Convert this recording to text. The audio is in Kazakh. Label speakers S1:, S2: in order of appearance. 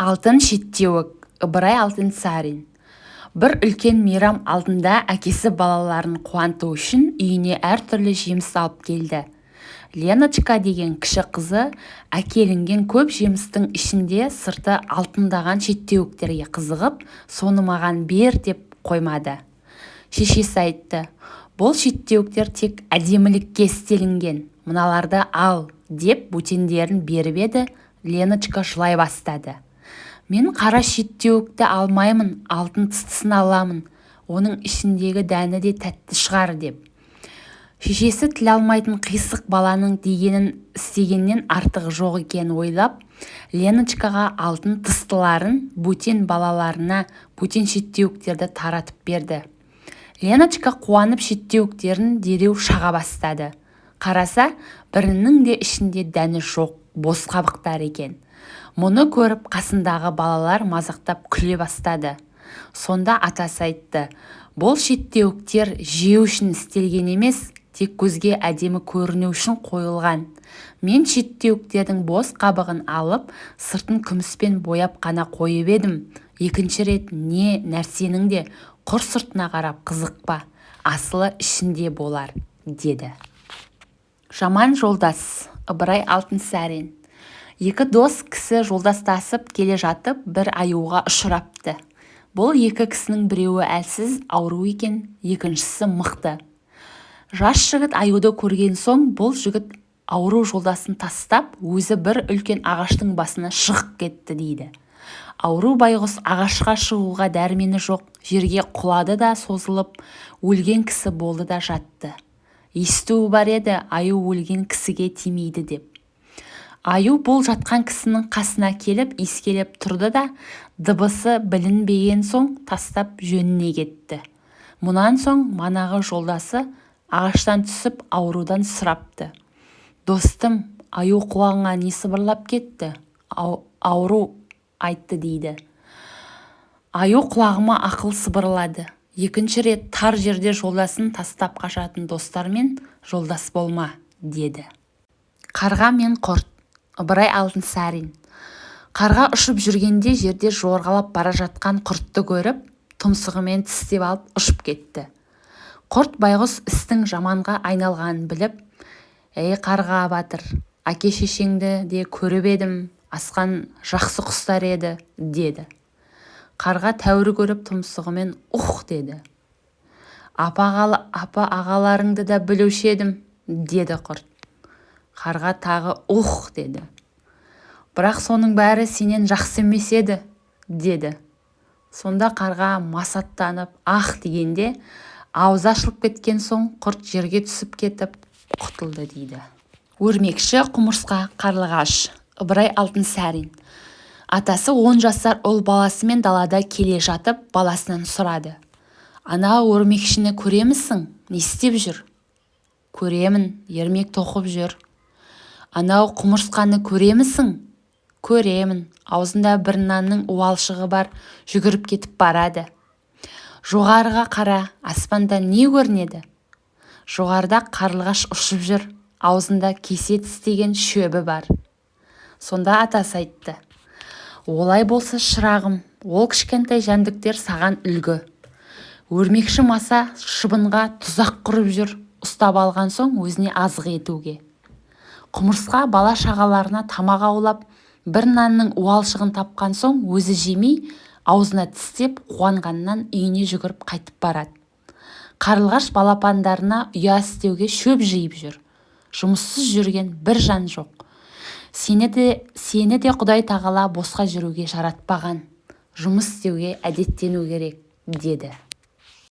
S1: алтын шеттеуік ыбырай сарин. бір үлкен мейрам алдында әкесі балаларын қуанту үшін үйіне әртүрлі жеміс алып келді леночка деген кіші қызы әкелінген көп жемістің ішінде сырты алтындаған шеттеуіктерге қызығып соны маған бер деп қоймады шешесі айтты бұл шеттеуіктер тек әдемілікке істелінген мыналарды ал деп бөтендерін беріп еді леночка жылай бастады мен қара шеттеуікті алмаймын алтын тыстысын аламын оның ішіндегі дәні де тәтті шығар деп шешесі тіл алмайтын қисық баланың дегенін істегеннен артығы жоқ екенін ойлап леночкаға алтын тыстыларын бөтен балаларына бөтен шеттеуіктерді таратып берді леночка қуанып шеттеуіктерін дереу шаға бастады қараса бірінің де ішінде дәні жоқ бос қабықтар екен мұны көріп қасындағы балалар мазақтап күле бастады сонда атасы айтты бұл шеттеуіктер жеу үшін істелген емес тек көзге әдемі көріну үшін қойылған мен шеттеуіктердің бос қабығын алып сыртын күміспен бояп қана қойып едім екінші рет не нәрсенің де құр сыртына қарап қызықпа асылы ішінде болар деді жаман жолдас ыбырай алтынсарин екі дос кісі жолдастасып келе жатып бір аюға ұшырапты бұл екі кісінің біреуі әлсіз ауру екен екіншісі мықты жас жігіт аюды көрген соң бұл жігіт ауру жолдасын тастап өзі бір үлкен ағаштың басына шығып кетті дейді ауру байғұс ағашқа шығуға дәрмені жоқ жерге құлады да созылып өлген кісі болды да жатты естуі бар еді аю өлген кісіге тимейді деп аю бұл жатқан кісінің қасына келіп иіскелеп тұрды да дыбысы білінбеген соң тастап жөніне кетті мұнан соң манағы жолдасы ағаштан түсіп аурудан сұрапты достым аю құлағыңа не сыбырлап кетті ауру айтты дейді аю құлағыма ақыл сыбырлады екінші рет тар жерде жолдасын тастап қашатын достармен жолдас болма деді қарға мен құрт ыбырай алтынсарин қарға ұшып жүргенде жерде жорғалап бара жатқан құртты көріп тұмсығымен тістеп алып ұшып кетті құрт байғұс істің жаманға айналғанын біліп ей қарға батыр әке шешеңді де көріп едім асқан жақсы құстар еді деді қарға тәуір көріп тұмсығымен ух деді апа, апа ағаларыңды да білуші едім деді құрт қарға тағы «Ух!» деді бірақ соның бәрі сенен жақсы емес еді деді сонда қарға масаттанып «Ах!» дегенде аузы ашылып кеткен соң құрт жерге түсіп кетіп құтылды дейді өрмекші құмырсқа қарлығаш ыбырай алтынсарин атасы он жасар ұл баласымен далада келе жатып баласынан сұрады ана өрмекшіні көремісің не істеп жүр көремін ермек тоқып жүр анау құмырсқаны көремісің көремін аузында бір нанның уалшығы бар жүгіріп кетіп барады жоғарыға қара аспанда не көрінеді жоғарыда қарлығаш ұшып жүр аузында кесе тістеген шөбі бар сонда атасы айтты олай болса шырағым ол кішкентай жәндіктер саған үлгі өрмекші маса шыбынға тұзақ құрып жүр ұстап алған соң өзіне азық етуге құмырсқа бала-шағаларына тамақ аулап бір нанның уалшығын тапқан соң өзі жемей аузына тістеп қуанғанынан үйіне жүгіріп қайтып барады қарлығаш балапандарына ұя істеуге шөп жиып жүр жұмыссыз жүрген бір жан жоқ сені де сені де құдай тағала босқа жүруге жаратпаған жұмыс істеуге әдеттену керек деді